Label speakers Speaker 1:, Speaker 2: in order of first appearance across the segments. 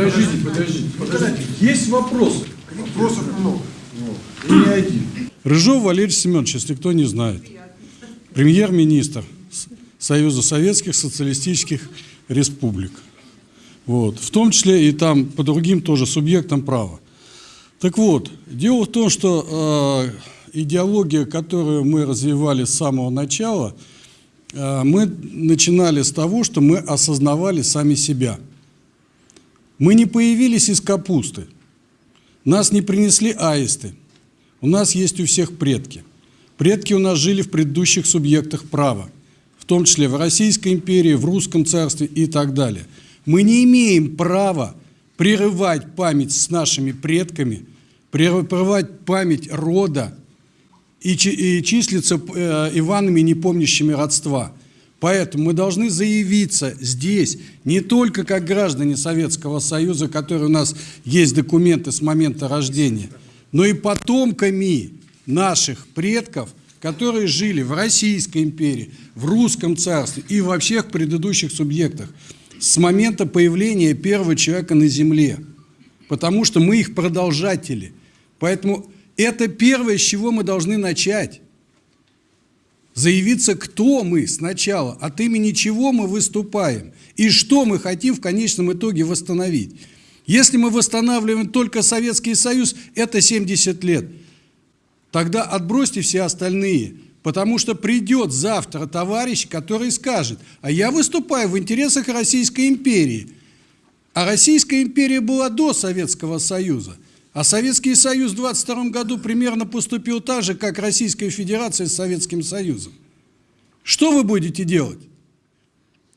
Speaker 1: Подождите, подождите, подождите. Есть вопросы.
Speaker 2: Вопросов много.
Speaker 1: И не один. Рыжов Валерий Семенович, если кто не знает. Премьер-министр Союза Советских Социалистических Республик. Вот. В том числе и там по другим тоже субъектам права. Так вот, дело в том, что э, идеология, которую мы развивали с самого начала, э, мы начинали с того, что мы осознавали сами себя. Мы не появились из капусты. Нас не принесли аисты. У нас есть у всех предки. Предки у нас жили в предыдущих субъектах права, в том числе в Российской империи, в Русском царстве и так далее. Мы не имеем права прерывать память с нашими предками, прерывать память рода и, чи- и числиться э, Иванами, не помнящими родства. Поэтому мы должны заявиться здесь не только как граждане Советского Союза, которые у нас есть документы с момента рождения, но и потомками наших предков, которые жили в Российской империи, в Русском царстве и во всех предыдущих субъектах с момента появления первого человека на Земле. Потому что мы их продолжатели. Поэтому это первое, с чего мы должны начать заявиться, кто мы сначала, от имени чего мы выступаем и что мы хотим в конечном итоге восстановить. Если мы восстанавливаем только Советский Союз, это 70 лет. Тогда отбросьте все остальные, потому что придет завтра товарищ, который скажет, а я выступаю в интересах Российской империи. А Российская империя была до Советского Союза. А Советский Союз в 22 году примерно поступил так же, как Российская Федерация с Советским Союзом. Что вы будете делать?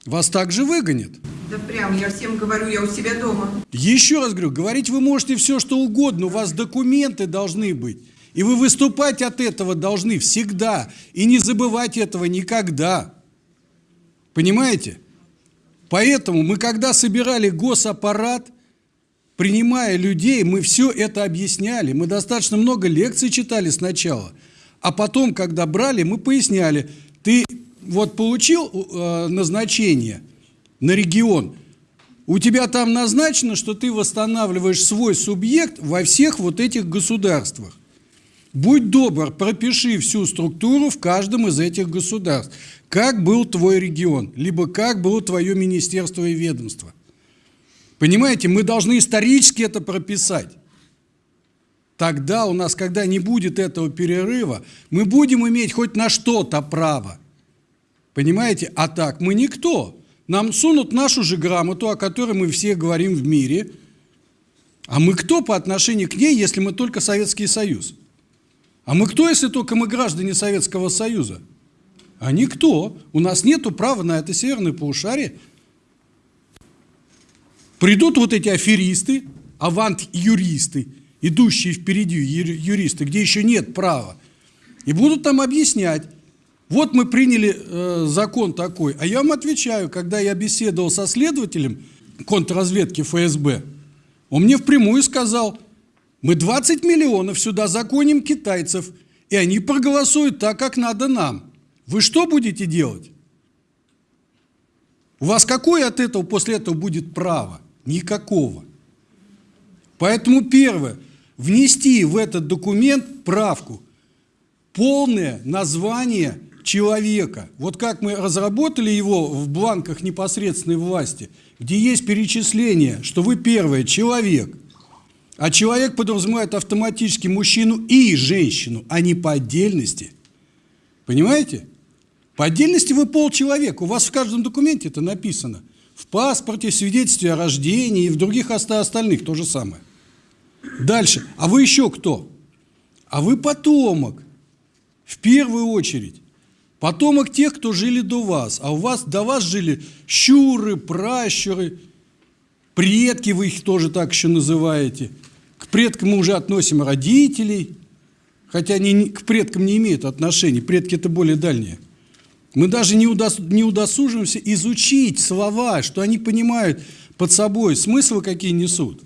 Speaker 1: Вас также выгонят.
Speaker 3: Да прям, я всем говорю, я у себя дома.
Speaker 1: Еще раз говорю, говорить вы можете все, что угодно, у вас документы должны быть. И вы выступать от этого должны всегда. И не забывать этого никогда. Понимаете? Поэтому мы, когда собирали госаппарат, принимая людей, мы все это объясняли. Мы достаточно много лекций читали сначала. А потом, когда брали, мы поясняли. Ты вот получил э, назначение на регион, у тебя там назначено, что ты восстанавливаешь свой субъект во всех вот этих государствах. Будь добр, пропиши всю структуру в каждом из этих государств. Как был твой регион, либо как было твое министерство и ведомство. Понимаете, мы должны исторически это прописать. Тогда у нас, когда не будет этого перерыва, мы будем иметь хоть на что-то право. Понимаете? А так мы никто. Нам сунут нашу же грамоту, о которой мы все говорим в мире. А мы кто по отношению к ней, если мы только Советский Союз? А мы кто, если только мы граждане Советского Союза? А никто. У нас нет права на это северное полушарие. Придут вот эти аферисты, авант-юристы, идущие впереди юристы, где еще нет права, и будут там объяснять, вот мы приняли э, закон такой, а я вам отвечаю, когда я беседовал со следователем контрразведки ФСБ, он мне впрямую сказал, мы 20 миллионов сюда законим китайцев, и они проголосуют так, как надо нам. Вы что будете делать? У вас какое от этого после этого будет право? Никакого. Поэтому первое, внести в этот документ правку, полное название человека. Вот как мы разработали его в бланках непосредственной власти, где есть перечисление, что вы первое, человек, а человек подразумевает автоматически мужчину и женщину, а не по отдельности. Понимаете? По отдельности вы полчеловека. У вас в каждом документе это написано. В паспорте, свидетельстве о рождении и в других оста- остальных то же самое. Дальше. А вы еще кто? А вы потомок. В первую очередь. Потомок тех, кто жили до вас. А у вас до вас жили щуры, пращуры, предки, вы их тоже так еще называете. К предкам мы уже относим родителей, хотя они к предкам не имеют отношения, предки это более дальние. Мы даже не, удос- не удосуживаемся изучить слова, что они понимают под собой, смыслы какие несут.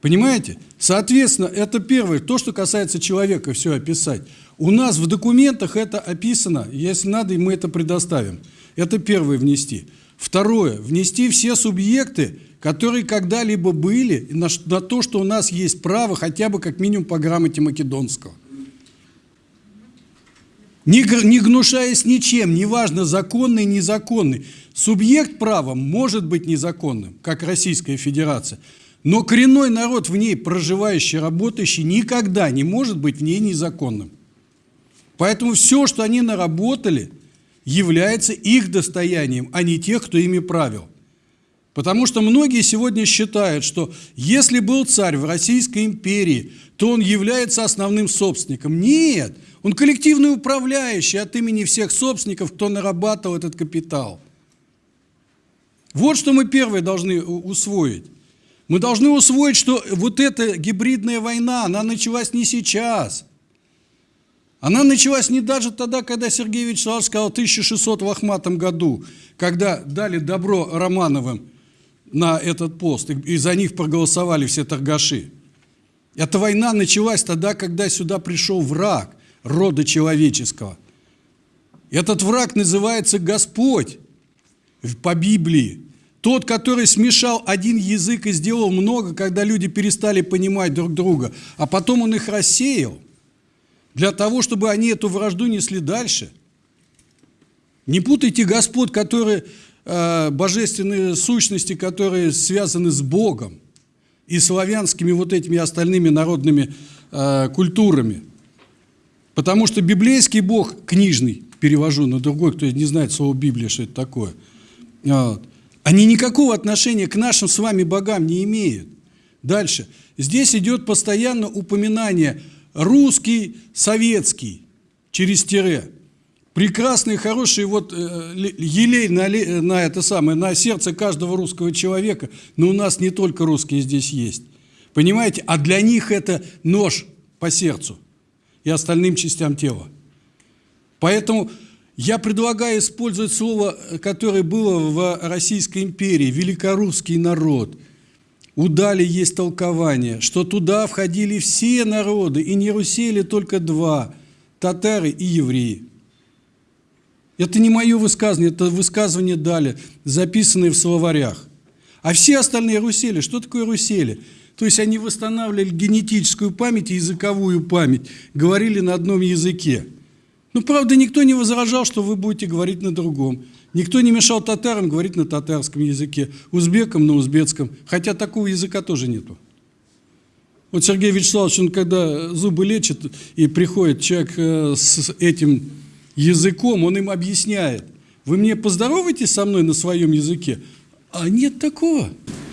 Speaker 1: Понимаете? Соответственно, это первое, то, что касается человека, все описать. У нас в документах это описано, если надо, мы это предоставим. Это первое внести. Второе. Внести все субъекты, которые когда-либо были, на, на то, что у нас есть право хотя бы как минимум по грамоте македонского. Не, не гнушаясь ничем, неважно, законный, незаконный. Субъект права может быть незаконным, как Российская Федерация, но коренной народ в ней проживающий, работающий, никогда не может быть в ней незаконным. Поэтому все, что они наработали, является их достоянием, а не тех, кто ими правил. Потому что многие сегодня считают, что если был царь в Российской империи, то он является основным собственником. Нет, он коллективный управляющий от имени всех собственников, кто нарабатывал этот капитал. Вот что мы первое должны усвоить. Мы должны усвоить, что вот эта гибридная война, она началась не сейчас. Она началась не даже тогда, когда Сергей Вячеславович сказал в 1608 году, когда дали добро Романовым на этот пост, и за них проголосовали все торгаши. Эта война началась тогда, когда сюда пришел враг рода человеческого. Этот враг называется Господь по Библии. Тот, который смешал один язык и сделал много, когда люди перестали понимать друг друга, а потом он их рассеял, для того, чтобы они эту вражду несли дальше. Не путайте Господь, которые э, божественные сущности, которые связаны с Богом и славянскими вот этими остальными народными э, культурами. Потому что библейский Бог, книжный, перевожу на другой, кто не знает слово Библия, что это такое, вот, они никакого отношения к нашим с вами богам не имеют. Дальше. Здесь идет постоянно упоминание русский, советский, через тире. Прекрасный, хороший вот э, елей на, на это самое, на сердце каждого русского человека, но у нас не только русские здесь есть. Понимаете? А для них это нож по сердцу и остальным частям тела. Поэтому я предлагаю использовать слово, которое было в Российской империи, великорусский народ. У Дали есть толкование, что туда входили все народы, и не русели только два – татары и евреи. Это не мое высказывание, это высказывание Дали, записанное в словарях. А все остальные русели, что такое русели? То есть они восстанавливали генетическую память и языковую память, говорили на одном языке – ну, правда, никто не возражал, что вы будете говорить на другом. Никто не мешал татарам говорить на татарском языке, узбекам на узбекском, хотя такого языка тоже нету. Вот Сергей Вячеславович, он когда зубы лечит, и приходит человек э, с этим языком, он им объясняет. Вы мне поздороваетесь со мной на своем языке? А нет такого.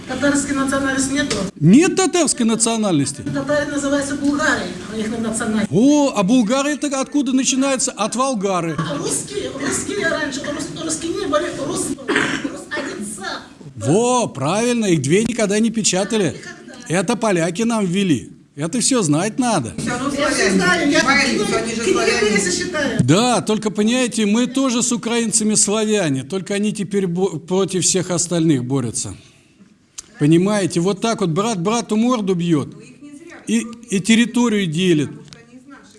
Speaker 4: Татарской национальности нету?
Speaker 1: Нет татарской национальности.
Speaker 4: Татары называются булгары, а их национальность.
Speaker 1: О, а булгары это откуда начинается? От Волгары.
Speaker 4: А русские, русские раньше, рус, русские не были, рус, рус один сам.
Speaker 1: Во, правильно, их две никогда не печатали. Это поляки нам ввели. Это все знать надо. Да, только понимаете, мы тоже с украинцами славяне, только они теперь против всех остальных борются. Понимаете, вот так вот брат брату морду бьет
Speaker 3: зря,
Speaker 1: и, и территорию делит.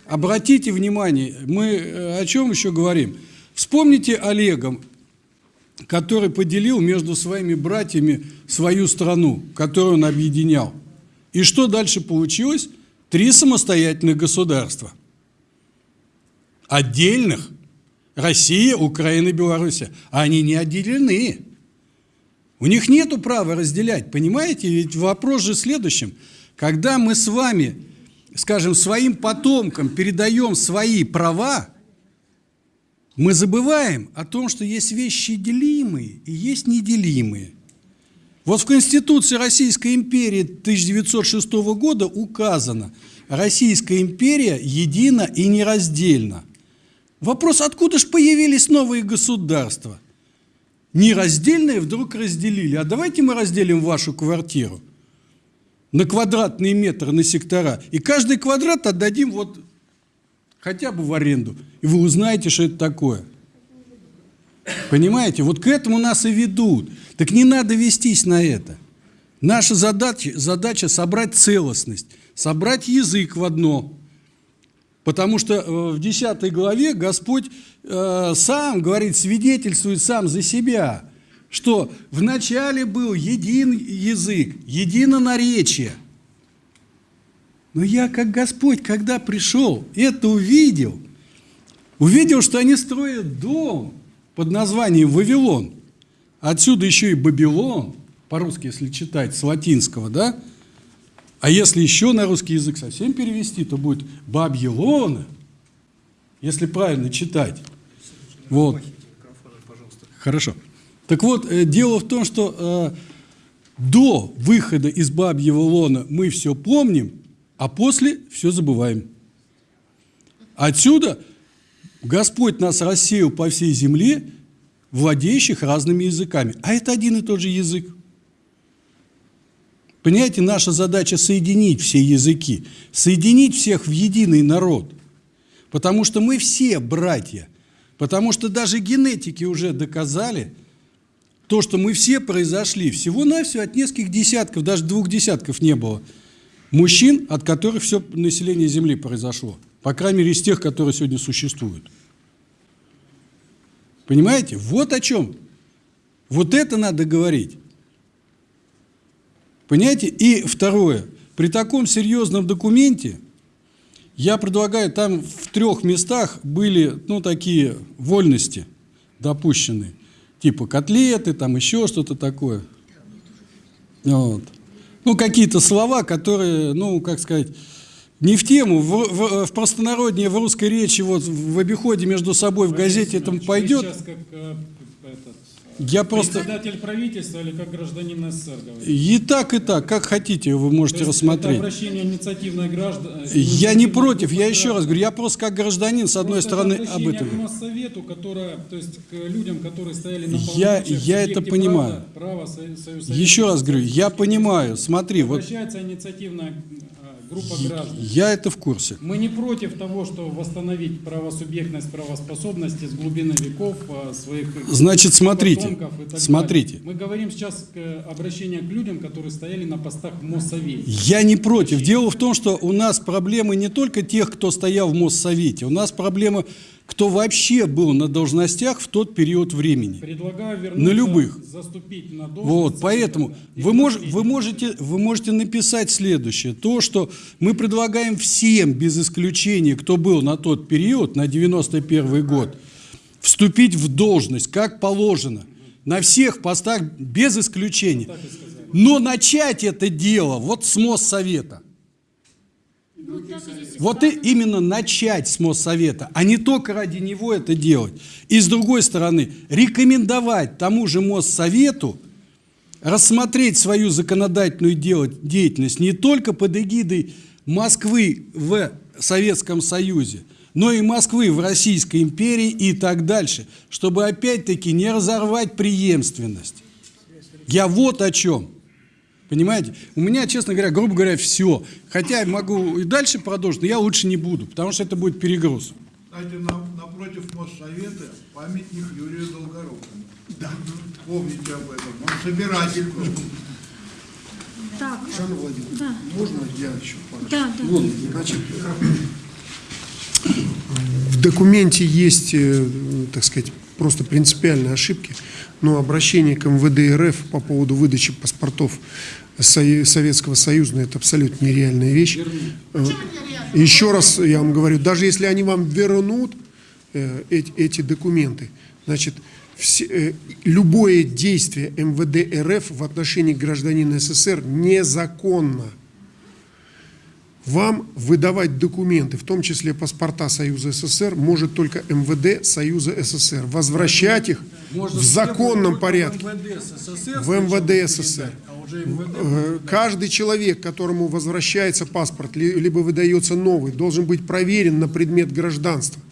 Speaker 1: Обратите внимание, мы э, о чем еще говорим? Вспомните Олега, который поделил между своими братьями свою страну, которую он объединял. И что дальше получилось? Три самостоятельных государства. Отдельных. Россия, Украина, Белоруссия. А они не отделены. У них нет права разделять, понимаете? Ведь вопрос же в следующем. Когда мы с вами, скажем, своим потомкам передаем свои права, мы забываем о том, что есть вещи делимые и есть неделимые. Вот в Конституции Российской империи 1906 года указано, Российская империя едина и нераздельна. Вопрос, откуда же появились новые государства? Нераздельные вдруг разделили. А давайте мы разделим вашу квартиру на квадратные метры, на сектора. И каждый квадрат отдадим вот хотя бы в аренду. И вы узнаете, что это такое. Понимаете? Вот к этому нас и ведут. Так не надо вестись на это. Наша задача, задача собрать целостность, собрать язык в одно. Потому что э, в 10 главе Господь э, сам говорит, свидетельствует сам за себя. что вначале был един язык, едино наречие. Но я, как Господь, когда пришел, это увидел, увидел, что они строят дом под названием Вавилон. Отсюда еще и Бабилон, по-русски, если читать, с латинского, да? А если еще на русский язык совсем перевести, то будет Бабьелона, если правильно читать. Вот. Хорошо. Так вот, э, дело в том, что э, до выхода из Бабьего лона мы все помним, а после все забываем. Отсюда Господь нас рассеял по всей земле, владеющих разными языками. А это один и тот же язык. Понимаете, наша задача соединить все языки, соединить всех в единый народ. Потому что мы все братья. Потому что даже генетики уже доказали то, что мы все произошли всего-навсего от нескольких десятков, даже двух десятков не было мужчин, от которых все население Земли произошло. По крайней мере, из тех, которые сегодня существуют. Понимаете? Вот о чем. Вот это надо говорить. Понимаете? И второе. При таком серьезном документе я предлагаю, там в трех местах были, ну, такие вольности допущены. Типа котлеты, там еще что-то такое. Вот. Ну, какие-то слова, которые, ну, как сказать, не в тему, в, в, в простонародье, в русской речи, вот в обиходе между собой, в газете это пойдет.
Speaker 2: Сейчас как э,
Speaker 1: Я просто...
Speaker 2: председатель правительства или как гражданин СССР говорите?
Speaker 1: И так, и так, как хотите, вы можете
Speaker 2: есть
Speaker 1: рассмотреть.
Speaker 2: Это обращение инициативной граждан.
Speaker 1: Я не против, я еще раз говорю, я просто как гражданин, с одной стороны, об этом.
Speaker 2: к Моссовету, которая, то есть к людям, которые стояли на
Speaker 1: Я- я это понимаю.
Speaker 2: Права, права
Speaker 1: Еще раз говорю, я понимаю, смотри, вот
Speaker 2: Обращается инициативная э, группа граждан.
Speaker 1: я это в курсе.
Speaker 2: Мы не против того, что восстановить правосубъектность, правоспособности с глубины веков э, своих
Speaker 1: Значит, смотрите, смотрите.
Speaker 2: далее. Мы говорим сейчас к обращению к людям, которые стояли на постах в Моссовете.
Speaker 1: Я не против. Дело в том, что у нас проблемы не только тех, кто стоял в Моссовете, у нас проблема, кто вообще был на должностях в тот период времени.
Speaker 2: Предлагаю вернуться,
Speaker 1: На любых.
Speaker 2: заступить на должность.
Speaker 1: Вот, поэтому вы, мож, вы, можете, вы можете написать следующее. То, что мы предлагаем всем, без исключения, кто был на тот период, на 91 год, вступить в должность, как положено, на всех постах, без исключения. Но начать это дело вот с Моссовета. Вот и именно начать с Моссовета, а не только ради него это делать. И с другой стороны, рекомендовать тому же Моссовету рассмотреть свою законодательную деятельность не только под эгидой Москвы в Советском Союзе, но и Москвы в Российской империи и так дальше, чтобы опять-таки не разорвать преемственность. Я вот о чем. Понимаете? У меня, честно говоря, грубо говоря, все. Хотя я могу и дальше продолжить, но я лучше не буду, потому что это будет перегруз.
Speaker 5: Кстати, на- напротив Моссовета памятник Юрию Долгорукому. Да. Помните об этом. Он собиратель.
Speaker 6: Так,
Speaker 7: Жанна Владимировна,
Speaker 6: Да.
Speaker 7: можно я еще
Speaker 6: да, да.
Speaker 7: Вот, значит, в документе есть, э, так сказать, просто принципиальные ошибки, но обращение к МВД РФ по поводу выдачи паспортов Со- Советского Союза, ну, это абсолютно нереальная вещь. Э, Еще раз я вам говорю, даже если они вам вернут э, эти, документы, значит, э, любое действие МВД РФ в отношении гражданина СССР незаконно вам выдавать документы, в том числе паспорта Союза СССР, может только МВД Союза СССР. Возвращать их в законном порядке. В МВД СССР. Э, Каждый человек, которому возвращается паспорт, ли- либо выдается новый, должен быть проверен на предмет гражданства.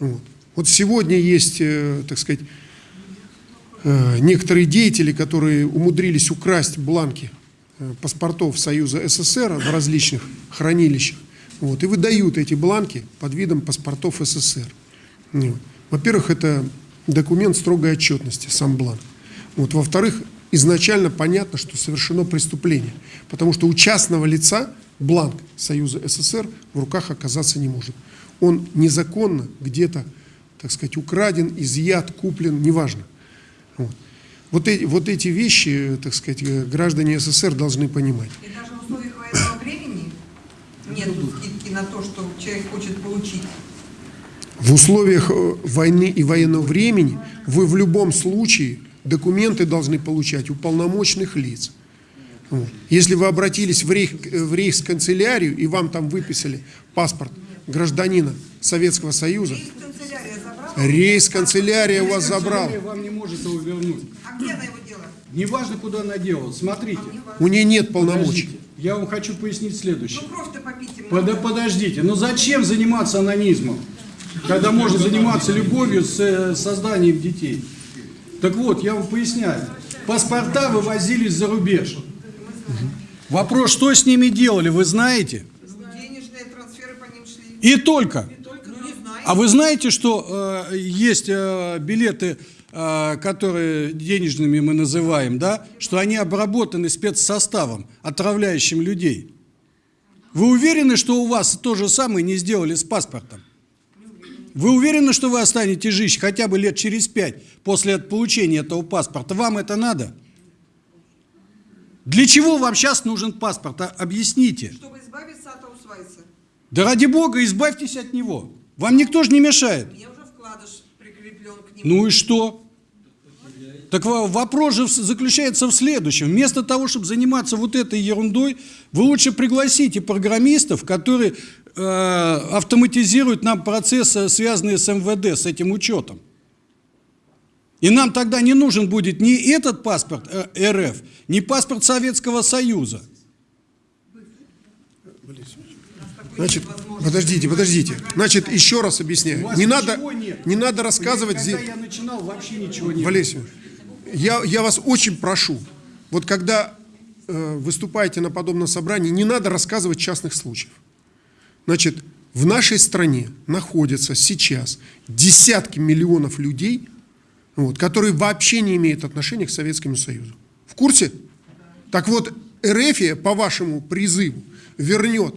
Speaker 7: Вот, Вот сегодня есть, э, так сказать, э, некоторые деятели, которые умудрились украсть бланки паспортов Союза СССР в различных хранилищах, вот, и выдают эти бланки под видом паспортов СССР. Во-первых, это документ строгой отчетности, сам бланк. Вот. Во-вторых, изначально понятно, что совершено преступление, потому что у частного лица бланк Союза СССР в руках оказаться не может. Он незаконно где-то, так сказать, украден, изъят, куплен, неважно. Вот. Вот эти, вот эти вещи, так сказать, э, граждане СССР должны понимать.
Speaker 3: И даже в условиях военного времени нет скидки на то, что человек хочет получить.
Speaker 7: В условиях э, войны и военного времени вы в любом случае документы должны получать у полномочных лиц. Вот. Если вы обратились в, рейх, э, в рейхсканцелярию и вам там выписали паспорт гражданина Советского Союза, рейхсканцелярия у вас забрала.
Speaker 1: Вам не может его вернуть.
Speaker 3: А где она его делает?
Speaker 1: Неважно, куда она делала. Смотрите.
Speaker 7: У нее нет полномочий.
Speaker 1: Подождите. Я вам хочу пояснить следующее.
Speaker 3: Ну кровь-то попить им
Speaker 1: Под- подождите, ну зачем заниматься анонизмом, когда можно заниматься любовью с э, созданием детей? Так вот, я вам поясняю. Паспорта вывозились за рубеж. Вопрос, что с ними делали, вы знаете?
Speaker 3: Денежные трансферы по ним шли.
Speaker 1: И только.
Speaker 3: Не знаю.
Speaker 1: А вы знаете, что э, есть э, билеты, которые денежными мы называем, да, что они обработаны спецсоставом, отравляющим людей? Вы уверены, что у вас то же самое не сделали с паспортом? Вы уверены, что вы останетесь жить хотя бы лет через пять после получения этого паспорта? Вам это надо? Для чего вам сейчас нужен паспорт? А- Объясните.
Speaker 3: Чтобы избавиться от аусвайса.
Speaker 1: Да ради бога, избавьтесь от него. Вам никто же не мешает.
Speaker 3: У меня уже вкладыш прикреплен к нему.
Speaker 1: Ну и что? Так во- вопрос же заключается в следующем. Вместо того, чтобы заниматься вот этой ерундой, вы лучше пригласите программистов, которые э, автоматизируют нам процессы, связанные с МВД, с этим учетом. И нам тогда не нужен будет ни этот паспорт э, РФ, ни паспорт Советского Союза.
Speaker 7: Значит, подождите, подождите. Значит, еще раз объясняю. Не надо,
Speaker 1: нет.
Speaker 7: не надо рассказывать
Speaker 1: Когда я начинал, вообще ничего не
Speaker 7: Семенович, я, я вас очень прошу, вот когда э, выступаете на подобном собрании, не надо рассказывать частных случаев. Значит, в нашей стране находятся сейчас десятки миллионов людей, вот, которые вообще не имеют отношения к Советскому Союзу. В курсе? Так вот, РФ, по вашему призыву, вернет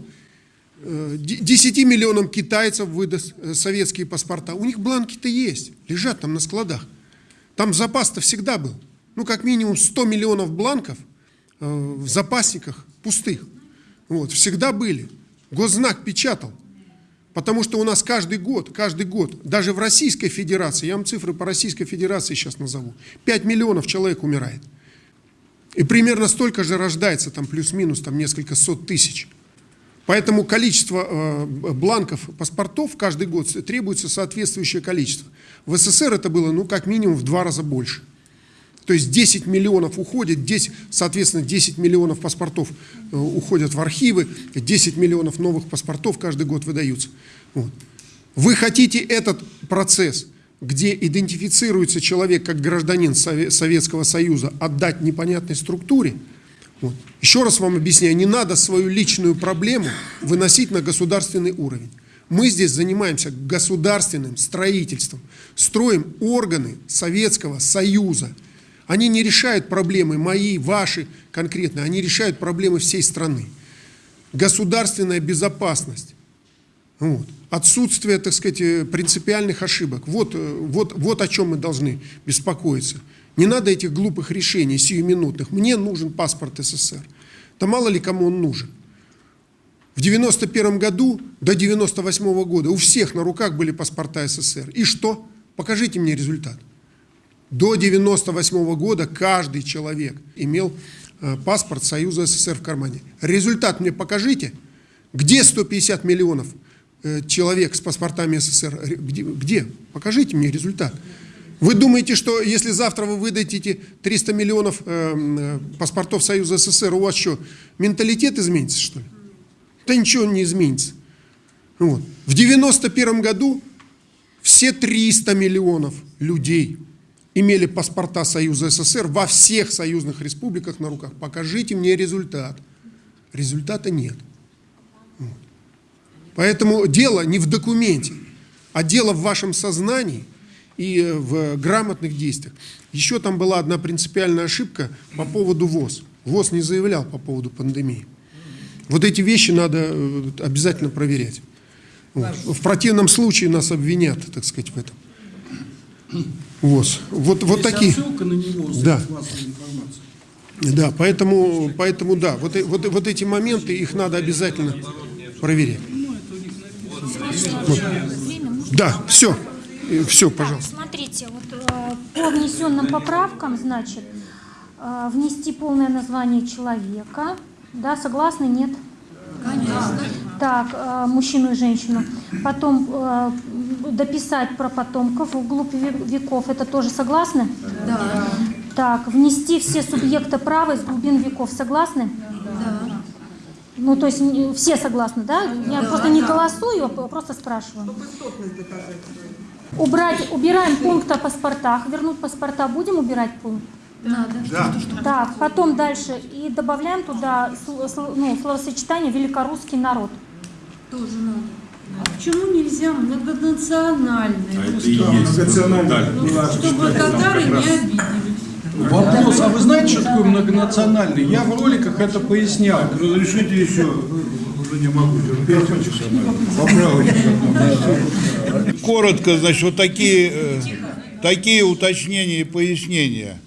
Speaker 7: 10 миллионам китайцев выдаст э, советские паспорта. У них бланки-то есть, лежат там на складах. Там запас-то всегда был. Ну, как минимум 100 миллионов бланков э, в запасниках пустых. Вот, всегда были. Госзнак печатал. Потому что у нас каждый год, каждый год, даже в Российской Федерации, я вам цифры по Российской Федерации сейчас назову, 5 миллионов человек умирает. И примерно столько же рождается, там плюс-минус, там несколько сот тысяч. Поэтому количество э, бланков паспортов каждый год требуется соответствующее количество. В СССР это было, ну, как минимум в два раза больше. То есть 10 миллионов уходит, 10, соответственно, 10 миллионов паспортов э, уходят в архивы, 10 миллионов новых паспортов каждый год выдаются. Вот. Вы хотите этот процесс, где идентифицируется человек как гражданин Сове- Советского Союза, отдать непонятной структуре? Вот. Еще раз вам объясняю, не надо свою личную проблему выносить на государственный уровень. Мы здесь занимаемся государственным строительством, строим органы Советского Союза. Они не решают проблемы мои, ваши конкретно, они решают проблемы всей страны. Государственная безопасность, вот. отсутствие, так сказать, э, принципиальных ошибок. Вот, э, вот, вот о чем мы должны беспокоиться. Не надо этих глупых решений, сиюминутных. Мне нужен паспорт СССР. Да мало ли кому он нужен. В 91 году до 98 года у всех на руках были паспорта СССР. И что? Покажите мне результат. До 98 года каждый человек имел э, паспорт Союза СССР в кармане. Результат мне покажите. Где 150 миллионов э, человек с паспортами СССР? Где? Покажите мне результат. Вы думаете, что если завтра вы выдадите 300 миллионов э, э, паспортов Союза СССР, у вас что, менталитет изменится, что ли? Да ничего не изменится. Вот. В 91 году все 300 миллионов людей имели паспорта Союза СССР во всех союзных республиках на руках. Покажите мне результат. Результата нет. Вот. Поэтому дело не в документе, а дело в вашем сознании и э, в грамотных действиях. Еще там была одна принципиальная ошибка по поводу ВОЗ. ВОЗ не заявлял по поводу пандемии. Вот эти вещи надо э, обязательно проверять. В противном случае нас обвинят, так сказать, в этом. Вот, вот, вот
Speaker 2: Есть
Speaker 7: такие.
Speaker 2: на него
Speaker 7: Да. Да, поэтому, поэтому да, вот, вот, вот эти моменты, их надо обязательно проверять. Вот. Да, все, все, пожалуйста.
Speaker 6: Смотрите, вот э, по внесенным поправкам, значит, э, внести полное название человека. Да, согласны? Нет? Конечно. Так, э, мужчину и женщину. Потом дописать про потомков вглубь ве- веков. Это тоже согласны? Да. Так, внести все субъекты права из глубин веков. Согласны? Да. Ну, то есть все согласны, да? Я просто не голосую, а просто спрашиваю.
Speaker 3: Высотность доказать.
Speaker 6: Убрать, убираем пункт о паспортах. Вернуть паспорта будем убирать пункт?
Speaker 5: Да.
Speaker 6: Так, потом дальше. И добавляем туда ну, словосочетание «великорусский народ».
Speaker 8: Тоже надо. А почему нельзя многонациональные
Speaker 9: Это и
Speaker 8: русские?
Speaker 9: есть.
Speaker 8: Чтобы татары не обиделись.
Speaker 2: Вопрос, а вы знаете, что такое многонациональный? Я в роликах это пояснял.
Speaker 5: Разрешите еще, уже не могу терпеть, поправочку. Коротко, значит, вот такие, э, такие уточнения и пояснения.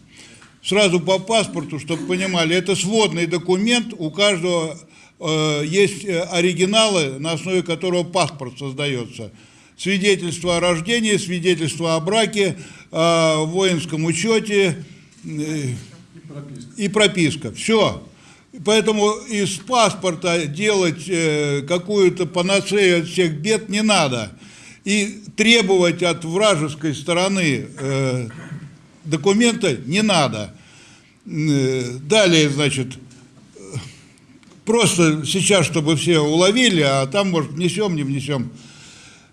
Speaker 5: Сразу по паспорту, чтобы понимали, это сводный документ, у каждого э, есть э, оригиналы, на основе которого паспорт создается. Свидетельство о рождении, свидетельство о браке, о воинском учете э, и прописка. Все. Поэтому из паспорта делать э, какую-то панацею от всех бед не надо. И требовать от вражеской стороны э, документа не надо. Э, Далее, значит, просто сейчас, чтобы все уловили, а там, может, внесем, не внесем.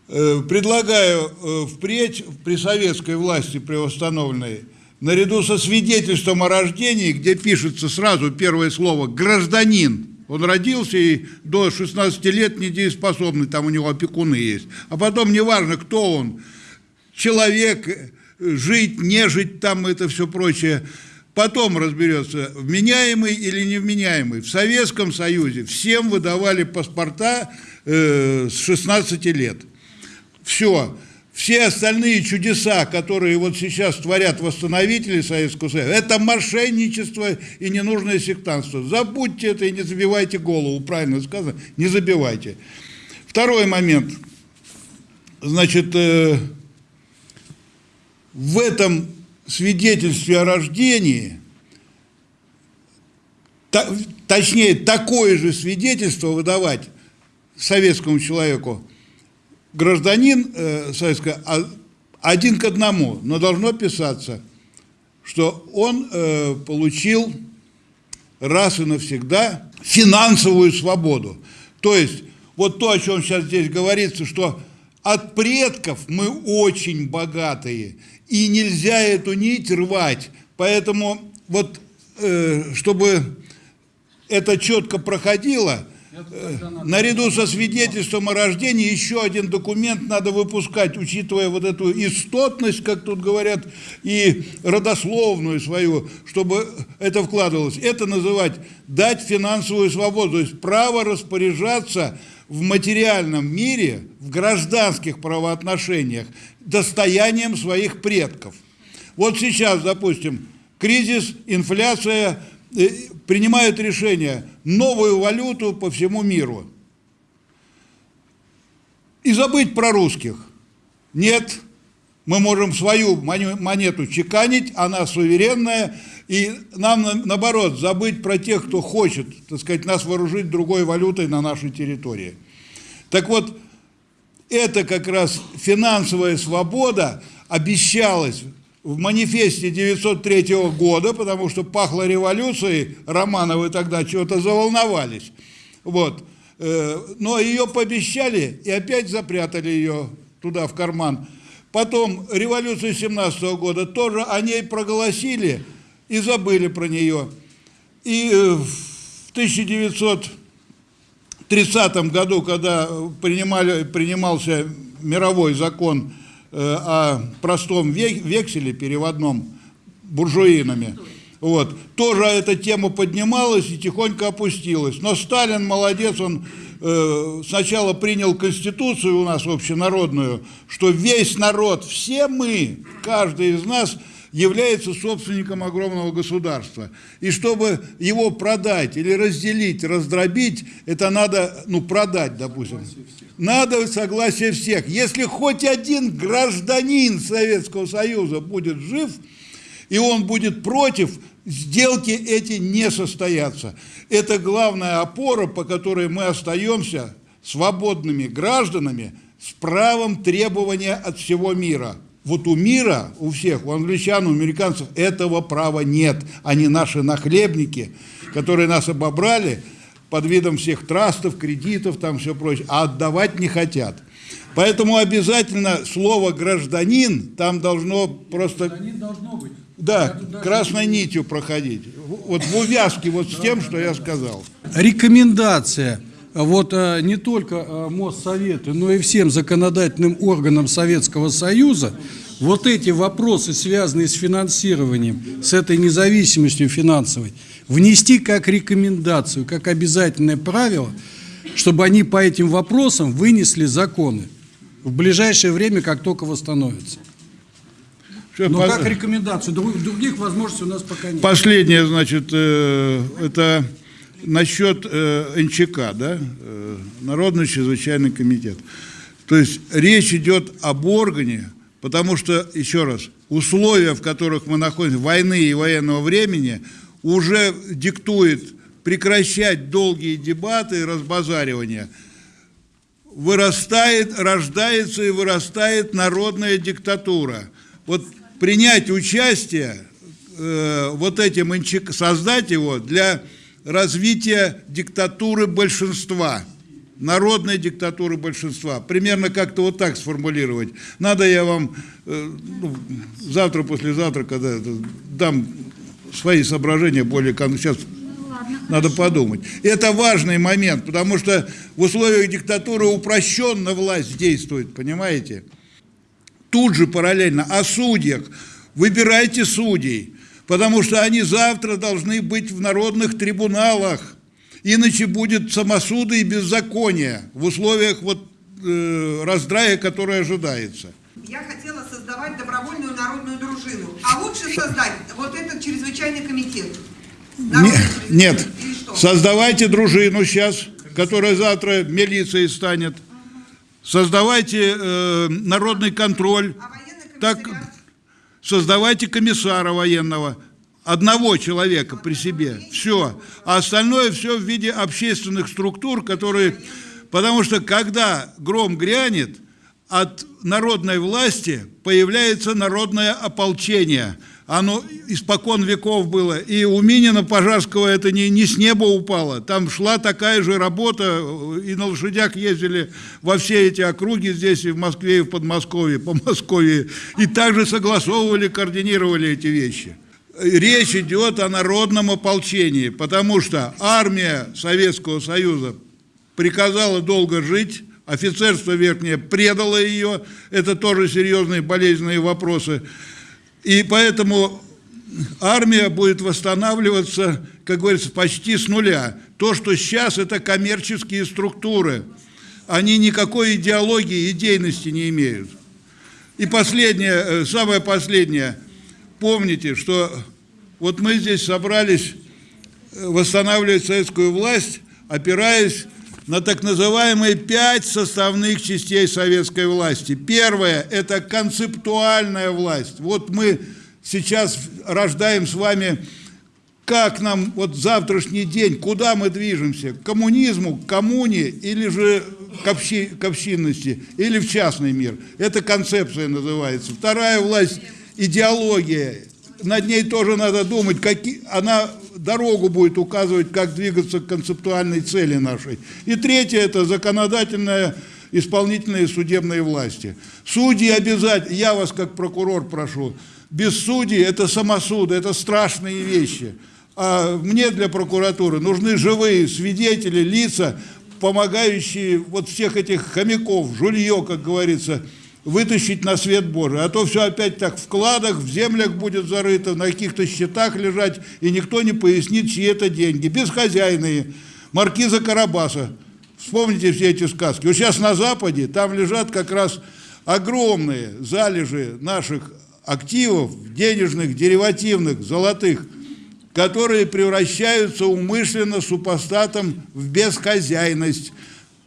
Speaker 5: Предлагаю впредь при советской власти, при восстановленной, наряду со свидетельством о рождении, где пишется сразу первое слово «гражданин», он родился и до 16 лет недееспособный, там у него опекуны есть. А потом неважно, кто он, человек, жить, не жить, там это все прочее. Потом разберется, вменяемый или невменяемый. В Советском Союзе всем выдавали паспорта э, с 16 лет. Все. Все остальные чудеса, которые вот сейчас творят восстановители Советского Союза, это мошенничество и ненужное сектантство. Забудьте это и не забивайте голову, правильно сказано, не забивайте. Второй момент. Значит, э, в этом свидетельстве о рождении, точнее, такое же свидетельство выдавать советскому человеку гражданин э, советского а- один к одному, но должно писаться, что он э, получил раз и навсегда финансовую свободу. То есть, вот то, о чем сейчас здесь говорится, что от предков мы очень богатые, и нельзя эту нить рвать. Поэтому вот, э, чтобы это четко проходило, наряду со свидетельством о рождении еще один документ надо выпускать, учитывая вот эту истотность, как тут говорят, и родословную свою, чтобы это вкладывалось. Это называть дать финансовую свободу, то есть право распоряжаться в материальном мире, в гражданских правоотношениях, достоянием своих предков. Вот сейчас, допустим, кризис, инфляция, принимают решение новую валюту по всему миру. И забыть про русских. Нет, мы можем свою моне- монету чеканить, она суверенная, и нам, на- наоборот, забыть про тех, кто хочет, так сказать, нас вооружить другой валютой на нашей территории. Так вот, это как раз финансовая свобода обещалась в манифесте 903 года, потому что пахло революцией, Романовы тогда чего-то заволновались. Вот. Э, Но ее пообещали и опять запрятали ее туда, в карман. Потом революцию 17 года тоже о ней проголосили и забыли про нее. И э, в 1930 году, когда принимали, принимался мировой закон о простом ве- векселе переводном буржуинами, вот, тоже эта тема поднималась и тихонько опустилась. Но Сталин молодец, он э, сначала принял Конституцию у нас общенародную, что весь народ, все мы, каждый из нас является собственником огромного государства. И чтобы его продать или разделить, раздробить, это надо, ну, продать, допустим. Надо согласие всех. Если хоть один гражданин Советского Союза будет жив, и он будет против, сделки эти не состоятся. Это главная опора, по которой мы остаемся свободными гражданами с правом требования от всего мира. Вот у мира, у всех, у англичан, у американцев этого права нет. Они наши нахлебники, которые нас обобрали под видом всех трастов, кредитов, там все прочее, а отдавать не хотят. Поэтому обязательно слово «гражданин» там должно просто...
Speaker 2: должно быть.
Speaker 5: Да, красной нитью проходить. Вот в увязке вот с тем, что я сказал.
Speaker 2: Рекомендация вот э, не только э, Моссовету, но и всем законодательным органам Советского Союза вот эти вопросы, связанные с финансированием, с этой независимостью финансовой, внести как рекомендацию, как обязательное правило, чтобы они по этим вопросам вынесли законы в ближайшее время, как только восстановятся. Но как рекомендацию, друг- других возможностей у нас пока нет.
Speaker 5: Последнее, значит, э, это насчет э, НЧК, да, э, Народный чрезвычайный комитет. То есть речь идет об органе, потому что, еще раз, условия, в которых мы находимся, войны и военного времени, уже диктует прекращать долгие дебаты и разбазаривания. Вырастает, рождается и вырастает народная диктатура. Вот принять участие э, вот этим создать его для развития диктатуры большинства, народной диктатуры большинства. Примерно как-то вот так сформулировать. Надо я вам э, ну, завтра, послезавтра, когда это, дам свои соображения более кон- сейчас надо подумать. Это важный момент, потому что в условиях диктатуры упрощенно власть действует, понимаете? Тут же параллельно о судьях. Выбирайте судей, потому что они завтра должны быть в народных трибуналах. Иначе будет самосуды и беззаконие в условиях вот, э, раздрая, который ожидается.
Speaker 3: Я хотела создавать добровольную народную дружину. А лучше создать вот этот чрезвычайный комитет. Народный
Speaker 5: Не-
Speaker 3: чрезвычайный.
Speaker 5: нет,
Speaker 3: что?
Speaker 5: создавайте дружину сейчас, которая завтра милицией станет. Создавайте э, народный контроль.
Speaker 3: А военный
Speaker 5: Так? Создавайте комиссара военного. Одного человека при себе. Все. А остальное все в виде общественных структур, которые... Потому что когда гром грянет, от народной власти появляется народное ополчение. Оно испокон веков было. И у Минина Пожарского это не, не с неба упало. Там шла такая же работа, и на лошадях ездили во все эти округи здесь, и в Москве, и в Подмосковье, по Москве. И также согласовывали, координировали эти вещи. Речь идет о народном ополчении, потому что армия Советского Союза приказала долго жить, офицерство верхнее предало ее, это тоже серьезные болезненные вопросы. И поэтому армия будет восстанавливаться, как говорится, почти с нуля. То, что сейчас, это коммерческие структуры. Они никакой идеологии, идейности не имеют. И последнее, э, самое последнее. Помните, что вот мы здесь собрались э, восстанавливать советскую власть, опираясь на так называемые пять составных частей советской власти. Первое – это концептуальная власть. Вот мы сейчас рождаем с вами, как нам вот завтрашний день, куда мы движемся, к коммунизму, к коммуне или же к, общи, к общинности, или в частный мир. Это концепция называется. Вторая власть – идеология. Над ней тоже надо думать, какие, она дорогу будет указывать, как двигаться к концептуальной цели нашей. И третье – это законодательная, исполнительные судебные власти. Судьи обязательно, я вас как прокурор прошу, без судей это самосуды, это страшные вещи. А мне для прокуратуры нужны живые свидетели, лица, помогающие вот всех этих хомяков, жулье, как говорится, вытащить на свет Божий. А то все опять так в кладах, в землях будет зарыто, на каких-то счетах лежать, и никто не пояснит, чьи это деньги. Безхозяйные. Маркиза Карабаса Вспомните все эти сказки. Вот сейчас на Западе, там лежат как раз огромные залежи наших активов, денежных, деривативных, золотых, которые превращаются умышленно супостатом в безхозяйность.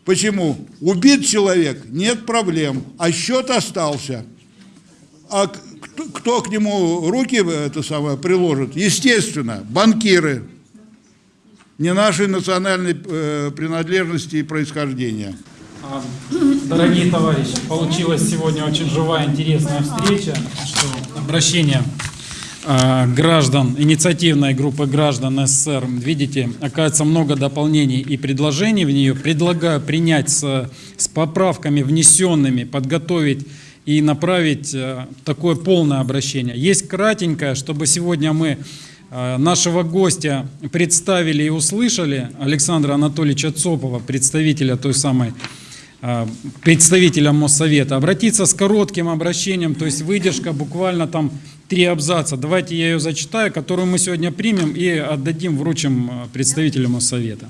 Speaker 5: Почему? Убит человек, нет проблем, а счет остался. А кто, кто к нему руки это самое приложит? Естественно, банкиры не нашей национальной э, принадлежности и происхождения.
Speaker 10: А, Дорогие товарищи, получилась сегодня очень живая, интересная встреча, что обращение граждан, инициативной группы граждан СССР, видите, оказывается много дополнений и предложений в нее. Предлагаю принять с, с поправками внесенными, подготовить и направить э, такое полное обращение. Есть кратенькое, чтобы сегодня мы э, нашего гостя представили и услышали, Александра Анатольевича Цопова, представителя той самой э, представителя Моссовета, обратиться с коротким обращением, то есть выдержка буквально там три абзаца. Давайте я ее зачитаю, которую мы сегодня примем и отдадим, вручим э, представителю Моссовета.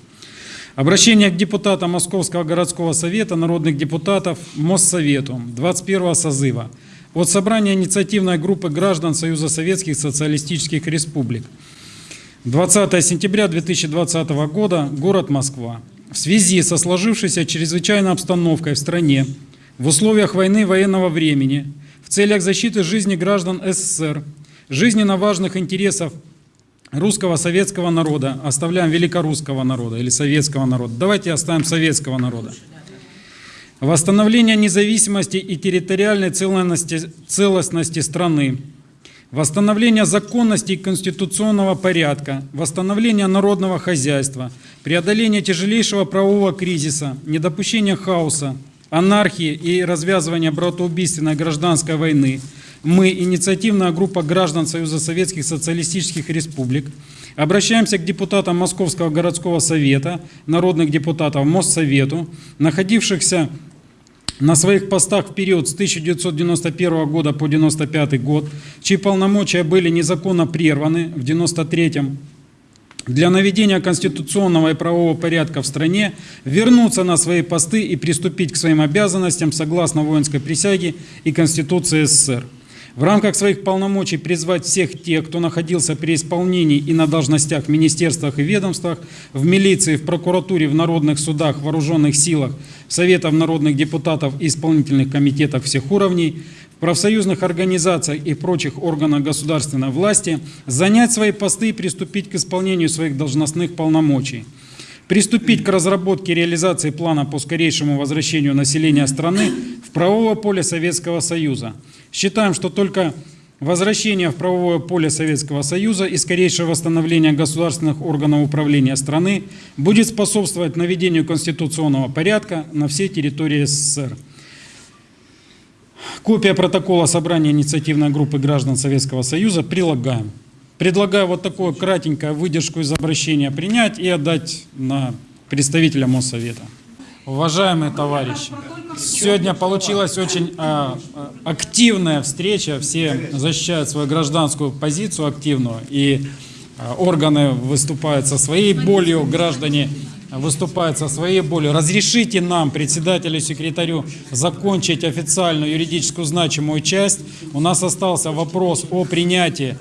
Speaker 10: Обращение к депутатам Московского городского совета, народных депутатов Моссовету 21 созыва от собрания инициативной группы граждан Союза Советских Социалистических Республик. 20 сентября 2020 года, город Москва. В связи со сложившейся чрезвычайной обстановкой в стране, в условиях войны военного времени, в целях защиты жизни граждан СССР, жизненно важных интересов русского советского народа, оставляем великорусского народа или советского народа, давайте оставим советского народа. Восстановление независимости и территориальной целостности, целостности страны, восстановление законности и конституционного порядка, восстановление народного хозяйства, преодоление тяжелейшего правового кризиса, недопущение хаоса, анархии и развязывание братоубийственной гражданской войны, мы, инициативная группа граждан Союза Советских Социалистических Республик, обращаемся к депутатам Московского городского совета, народных депутатов Моссовету, находившихся на своих постах в период с 1991 года по 1995 год, чьи полномочия были незаконно прерваны в 1993 для наведения конституционного и правового порядка в стране, вернуться на свои посты и приступить к своим обязанностям согласно воинской присяге и Конституции СССР. В рамках своих полномочий призвать всех тех, кто находился при исполнении и на должностях в министерствах и ведомствах, в милиции, в прокуратуре, в народных судах, в вооруженных силах, в Советах народных депутатов и исполнительных комитетах всех уровней, в профсоюзных организациях и прочих органах государственной власти, занять свои посты и приступить к исполнению своих должностных полномочий приступить к разработке и реализации плана по скорейшему возвращению населения страны в правовое поле Советского Союза. Считаем, что только возвращение в правовое поле Советского Союза и скорейшее восстановление государственных органов управления страны будет способствовать наведению конституционного порядка на всей территории СССР. Копия протокола собрания инициативной группы граждан Советского Союза прилагаем. Предлагаю вот такую кратенькую выдержку из обращения принять и отдать на представителя Моссовета. Уважаемые товарищи, сегодня получилась очень а, а, активная встреча, все защищают свою гражданскую позицию активную, и а, органы выступают со своей болью, граждане выступают со своей болью. Разрешите нам, председателю секретарю, закончить официальную юридическую значимую часть. У нас остался вопрос о принятии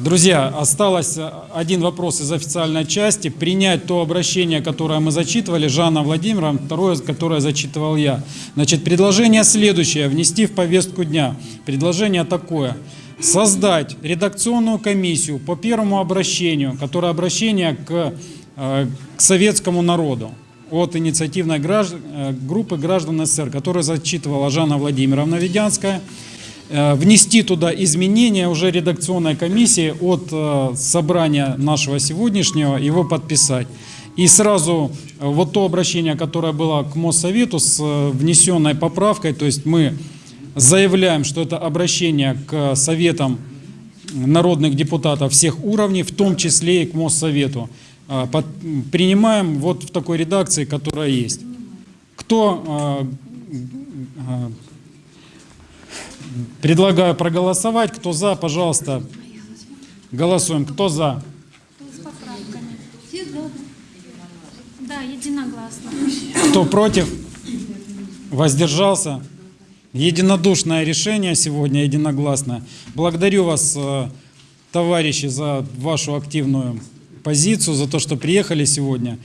Speaker 10: Друзья, осталось а, один вопрос из официальной части. Принять то обращение, которое мы зачитывали, Жанна Владимировна, второе, которое зачитывал я. Значит, предложение следующее, внести в повестку дня. Предложение такое. Создать редакционную комиссию по первому обращению, которое обращение к, э, к советскому народу от инициативной гражд- э, группы граждан СССР, которую зачитывала Жанна Владимировна Ведянская э, внести туда изменения уже редакционной комиссии от э, собрания нашего сегодняшнего, его подписать. И сразу э, вот то обращение, которое было к Моссовету с э, внесенной поправкой, то есть мы заявляем, что это обращение к советам народных депутатов всех уровней, в том числе и к Моссовету. Э, под- Принимаем вот в такой редакции, которая есть. Кто э, э, Предлагаю проголосовать. Кто за, пожалуйста, голосуем. Кто за?
Speaker 6: Да, единогласно.
Speaker 10: Кто против? Воздержался? Единодушное решение сегодня, единогласно. Благодарю вас, э, товарищи, за вашу активную позицию, за то, что приехали сегодня.